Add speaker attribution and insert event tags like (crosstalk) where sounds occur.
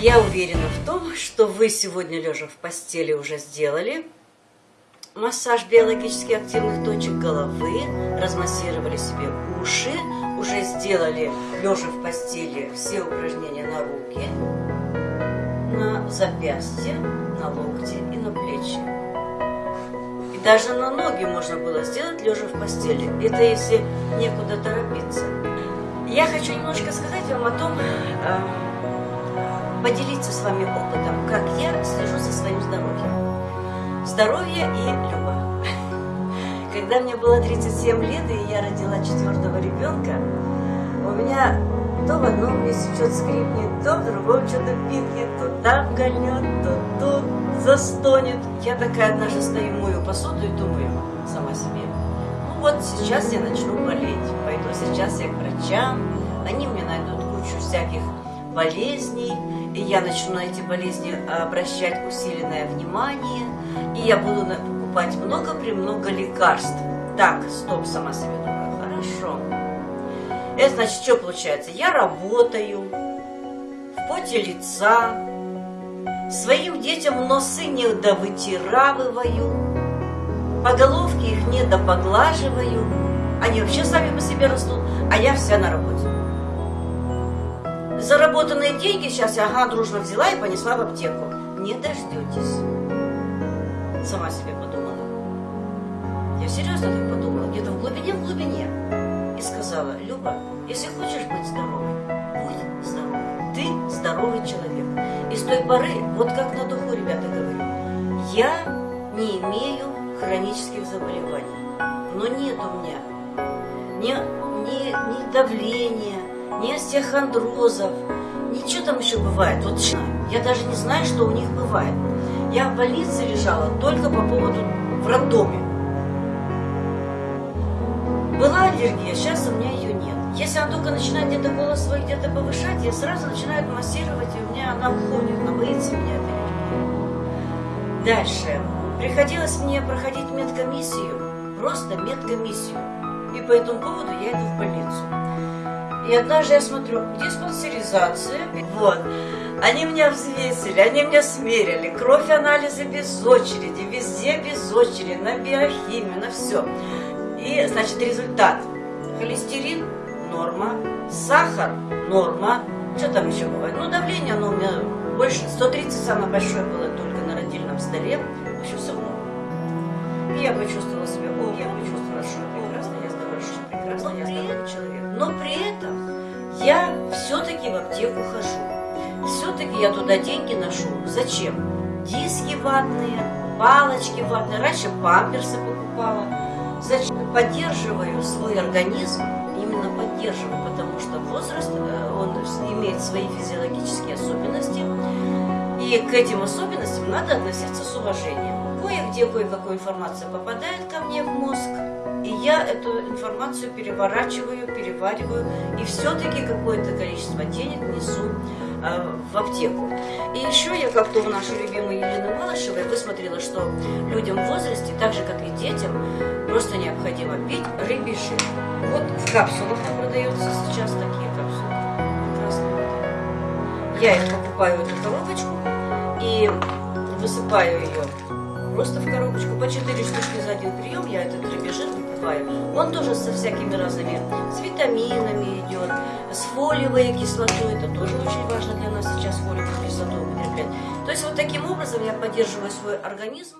Speaker 1: Я уверена в том, что вы сегодня, лежа в постели, уже сделали массаж биологически активных точек головы, размассировали себе уши, уже сделали, лежа в постели, все упражнения на руки, на запястье, на локти и на плечи. И даже на ноги можно было сделать, лежа в постели. Это если некуда торопиться. Я хочу немножко сказать вам о том, э, поделиться с вами опытом, как я слежу за своим здоровьем. Здоровье и Люба. (laughs) Когда мне было 37 лет, и я родила четвертого ребенка, у меня то в одном месте что-то скрипнет, то в другом что-то пикнет, то там гольнет, то тут застонет. Я такая однажды стою, мою посуду и думаю сама себе, ну вот сейчас я начну болеть, пойду сейчас я к врачам, они мне найдут кучу всяких болезней, и я начну на эти болезни обращать усиленное внимание, и я буду покупать много-премного лекарств. Так, стоп, сама себе думаю, хорошо. Это значит, что получается? Я работаю в поте лица, своим детям носы не довытиравываю, по головке их не допоглаживаю, они вообще сами по себе растут, а я вся на работе заработанные деньги сейчас ага, дружно взяла и понесла в аптеку. Не дождетесь. Сама себе подумала. Я серьезно так подумала, где-то в глубине, в глубине. И сказала, Люба, если хочешь быть здоровой, будь здоровой. Ты здоровый человек. И с той поры, вот как на духу, ребята, говорю, я не имею хронических заболеваний. Но нет у меня ни, ни, ни давления, ни остеохондрозов, ничего там еще бывает. Вот я даже не знаю, что у них бывает. Я в больнице лежала только по поводу в роддоме. Была аллергия, сейчас у меня ее нет. Если она только начинает где-то голос свой где-то повышать, я сразу начинаю массировать, и у меня она уходит, она боится меня этой Дальше. Приходилось мне проходить медкомиссию, просто медкомиссию. И по этому поводу я иду в больницу. И однажды я смотрю, диспансеризация. Вот. Они меня взвесили, они меня смерили. Кровь, анализы без очереди, везде без очереди, на биохимию, на все. И, значит, результат. Холестерин – норма, сахар – норма. Что там еще бывает? Ну, давление, оно у меня больше, 130 самое большое было только на родильном столе. В общем, все много. И я почувствовала себя, о, я почувствовала, что прекрасно, я здоровая, что прекрасно, я здоровый человек. Но при я все-таки в аптеку хожу. Все-таки я туда деньги ношу. Зачем? Диски ватные, палочки ватные. Раньше памперсы покупала. Зачем? Поддерживаю свой организм, именно поддерживаю, потому что возраст, э, он имеет свои физиологические особенности. И к этим особенностям надо относиться с уважением. Кое-где кое-какая информация попадает ко мне в мозг, я эту информацию переворачиваю, перевариваю, и все-таки какое-то количество денег несу э, в аптеку. И еще я как-то у нашей любимой Елены Малышевой высмотрела, что людям в возрасте, так же как и детям, просто необходимо пить рыбий жир. Вот в капсулах продаются сейчас такие капсулы. Прекрасные. Я их покупаю, эту коробочку, и высыпаю ее просто в коробочку по 4 штучки за один прием. Я этот рыбий жир выпиваю. Он тоже со всякими разными, с витаминами идет, с фолиевой кислотой. Это тоже очень важно для нас сейчас фолиевую кислоту употреблять. То есть вот таким образом я поддерживаю свой организм.